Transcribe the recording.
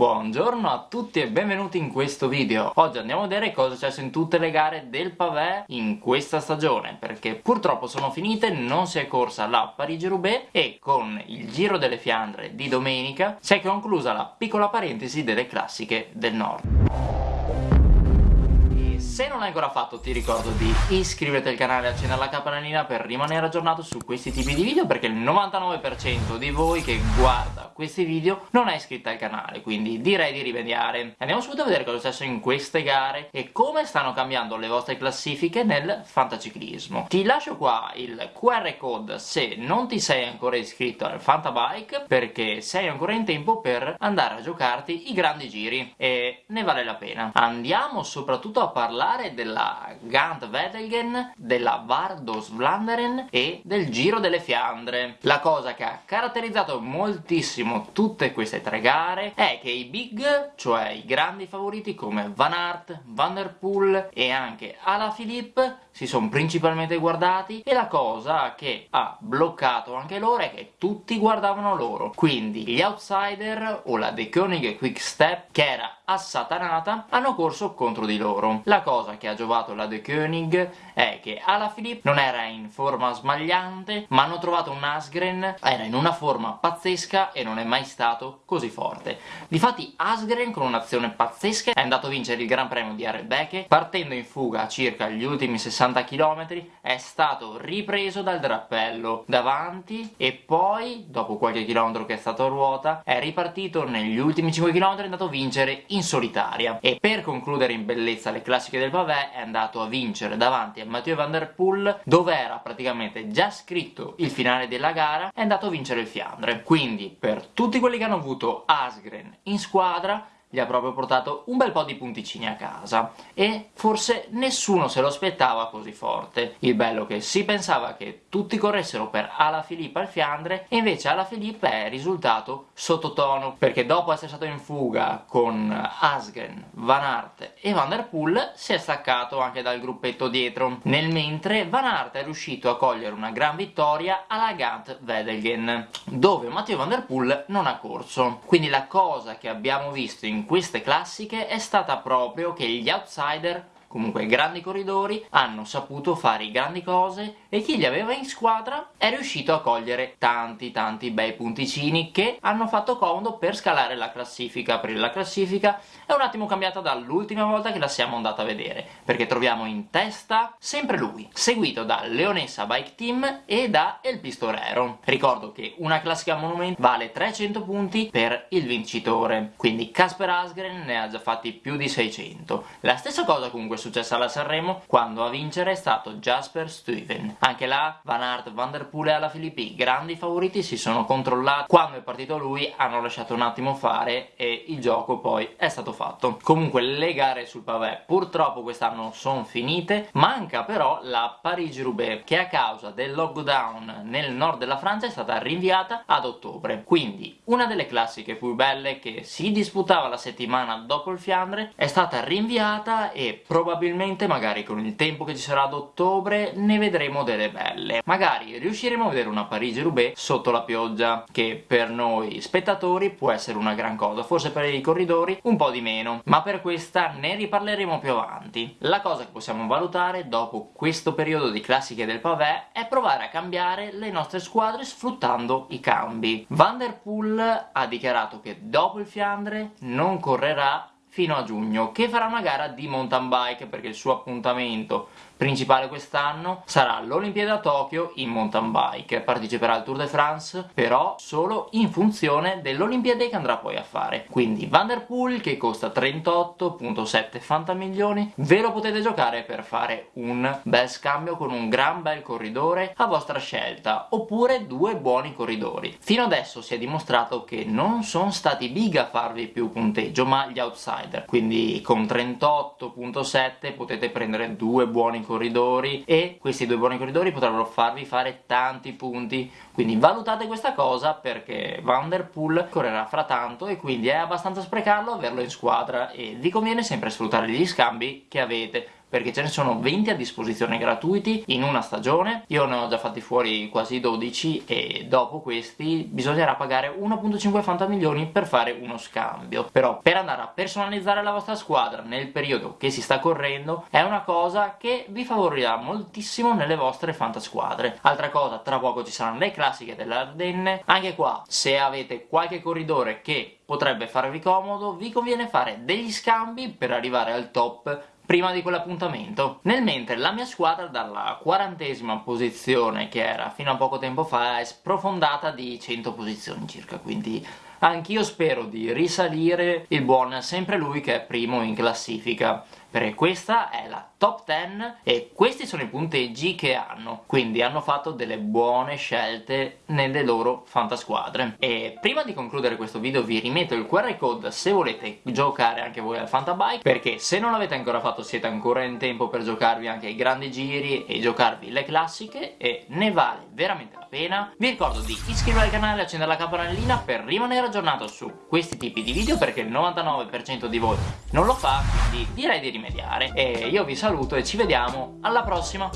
Buongiorno a tutti e benvenuti in questo video. Oggi andiamo a vedere cosa è successo in tutte le gare del pavé in questa stagione, perché purtroppo sono finite, non si è corsa la Parigi-Roubaix e con il Giro delle Fiandre di domenica si è conclusa la piccola parentesi delle classiche del nord. Se non l'hai ancora fatto ti ricordo di iscriverti al canale e accendere la campanellina per rimanere aggiornato su questi tipi di video perché il 99% di voi che guarda questi video non è iscritto al canale quindi direi di rimediare. Andiamo subito a vedere cosa è successo in queste gare e come stanno cambiando le vostre classifiche nel fantaciclismo. Ti lascio qua il QR code se non ti sei ancora iscritto al Fantabike perché sei ancora in tempo per andare a giocarti i grandi giri e ne vale la pena. Andiamo soprattutto a parlare parlare della Gant Wedelgen, della Vardos Vlaanderen e del Giro delle Fiandre. La cosa che ha caratterizzato moltissimo tutte queste tre gare è che i big, cioè i grandi favoriti come Van Aert, Van der Poel e anche Alaphilippe si sono principalmente guardati e la cosa che ha bloccato anche loro è che tutti guardavano loro. Quindi gli outsider o la De Koenig Quick Step che era assatanata hanno corso contro di loro. La cosa che ha giovato la De Koenig è che Alaphilippe non era in forma smagliante ma hanno trovato un Asgren era in una forma pazzesca e non è mai stato così forte. Difatti Asgren con un'azione pazzesca è andato a vincere il Gran Premio di Arrebeke partendo in fuga circa gli ultimi 60 60 km è stato ripreso dal drappello davanti e poi, dopo qualche chilometro che è stato a ruota, è ripartito negli ultimi 5 km è andato a vincere in solitaria. E per concludere in bellezza le classiche del Pavé è andato a vincere davanti a Mathieu Van Der Poel dove era praticamente già scritto il finale della gara è andato a vincere il Fiandre. Quindi per tutti quelli che hanno avuto Asgren in squadra gli ha proprio portato un bel po' di punticini a casa e forse nessuno se lo aspettava così forte. Il bello che si pensava che tutti corressero per Alaphilippe al Fiandre e invece Alaphilippe è risultato sottotono perché dopo essere stato in fuga con Asgren, Van Aert e Van Der Poel si è staccato anche dal gruppetto dietro nel mentre Van Aert è riuscito a cogliere una gran vittoria alla Gant Wedelgen dove Matteo Van Der Poel non ha corso quindi la cosa che abbiamo visto in queste classiche è stata proprio che gli outsider comunque grandi corridori, hanno saputo fare grandi cose e chi li aveva in squadra è riuscito a cogliere tanti tanti bei punticini che hanno fatto comodo per scalare la classifica, aprire la classifica è un attimo cambiata dall'ultima volta che la siamo andata a vedere, perché troviamo in testa sempre lui, seguito da Leonessa Bike Team e da El Pistorero. Ricordo che una classica Monument vale 300 punti per il vincitore, quindi Casper Asgren ne ha già fatti più di 600. La stessa cosa comunque successa alla Sanremo quando a vincere è stato Jasper Stuyven. Anche là Van Aert, Van Der Poel e alla Filippi, grandi favoriti, si sono controllati. Quando è partito lui hanno lasciato un attimo fare e il gioco poi è stato fatto. Comunque le gare sul pavé purtroppo quest'anno sono finite, manca però la Parigi-Roubaix che a causa del lockdown nel nord della Francia è stata rinviata ad ottobre. Quindi una delle classiche più belle che si disputava la settimana dopo il Fiandre è stata rinviata e probabilmente probabilmente magari con il tempo che ci sarà ad ottobre ne vedremo delle belle. Magari riusciremo a vedere una Parigi-Roubaix sotto la pioggia che per noi spettatori può essere una gran cosa forse per i corridori un po' di meno. Ma per questa ne riparleremo più avanti. La cosa che possiamo valutare dopo questo periodo di classiche del pavé è provare a cambiare le nostre squadre sfruttando i cambi. Van Der Poel ha dichiarato che dopo il Fiandre non correrà fino a giugno che farà una gara di mountain bike perché il suo appuntamento principale quest'anno sarà l'Olimpiade a Tokyo in mountain bike. Parteciperà al Tour de France però solo in funzione dell'Olimpiade che andrà poi a fare. Quindi Van Der Poel che costa 38.7 fantamilioni ve lo potete giocare per fare un bel scambio con un gran bel corridore a vostra scelta oppure due buoni corridori. Fino adesso si è dimostrato che non sono stati big a farvi più punteggio ma gli outsider quindi con 38.7 potete prendere due buoni corridori e questi due buoni corridori potrebbero farvi fare tanti punti. Quindi valutate questa cosa perché Van Der Poel correrà fra tanto e quindi è abbastanza sprecarlo averlo in squadra e vi conviene sempre sfruttare gli scambi che avete perché ce ne sono 20 a disposizione gratuiti in una stagione. Io ne ho già fatti fuori quasi 12 e dopo questi bisognerà pagare 1.5 Fanta milioni per fare uno scambio. Però per andare a personalizzare la vostra squadra nel periodo che si sta correndo è una cosa che vi favorirà moltissimo nelle vostre fantasquadre. Altra cosa tra poco ci saranno le classiche delle Ardenne. Anche qua se avete qualche corridore che potrebbe farvi comodo vi conviene fare degli scambi per arrivare al top prima di quell'appuntamento. Nel mentre la mia squadra dalla quarantesima posizione che era fino a poco tempo fa è sprofondata di 100 posizioni circa, quindi anch'io spero di risalire il buon sempre lui che è primo in classifica perché questa è la top 10 e questi sono i punteggi che hanno. Quindi hanno fatto delle buone scelte nelle loro fantasquadre. E prima di concludere questo video vi rimetto il QR code se volete giocare anche voi al Fantabike perché se non l'avete ancora fatto siete ancora in tempo per giocarvi anche i grandi giri e giocarvi le classiche e ne vale veramente la pena. Vi ricordo di iscrivervi al canale e accendere la campanellina per rimanere aggiornato su questi tipi di video perché il 99% di voi non lo fa quindi direi di rimediare. E io vi saluto e ci vediamo alla prossima